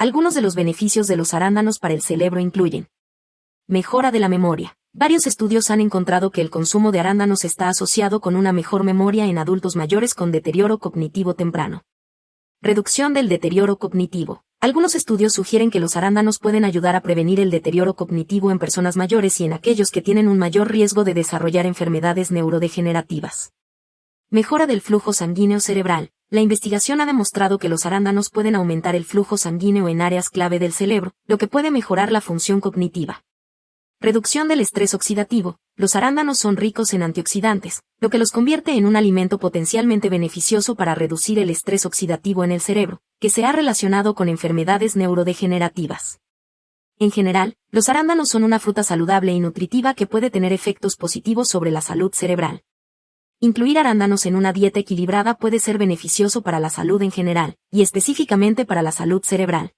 Algunos de los beneficios de los arándanos para el cerebro incluyen mejora de la memoria. Varios estudios han encontrado que el consumo de arándanos está asociado con una mejor memoria en adultos mayores con deterioro cognitivo temprano. Reducción del deterioro cognitivo. Algunos estudios sugieren que los arándanos pueden ayudar a prevenir el deterioro cognitivo en personas mayores y en aquellos que tienen un mayor riesgo de desarrollar enfermedades neurodegenerativas. Mejora del flujo sanguíneo cerebral. La investigación ha demostrado que los arándanos pueden aumentar el flujo sanguíneo en áreas clave del cerebro, lo que puede mejorar la función cognitiva. Reducción del estrés oxidativo. Los arándanos son ricos en antioxidantes, lo que los convierte en un alimento potencialmente beneficioso para reducir el estrés oxidativo en el cerebro, que se ha relacionado con enfermedades neurodegenerativas. En general, los arándanos son una fruta saludable y nutritiva que puede tener efectos positivos sobre la salud cerebral. Incluir arándanos en una dieta equilibrada puede ser beneficioso para la salud en general, y específicamente para la salud cerebral.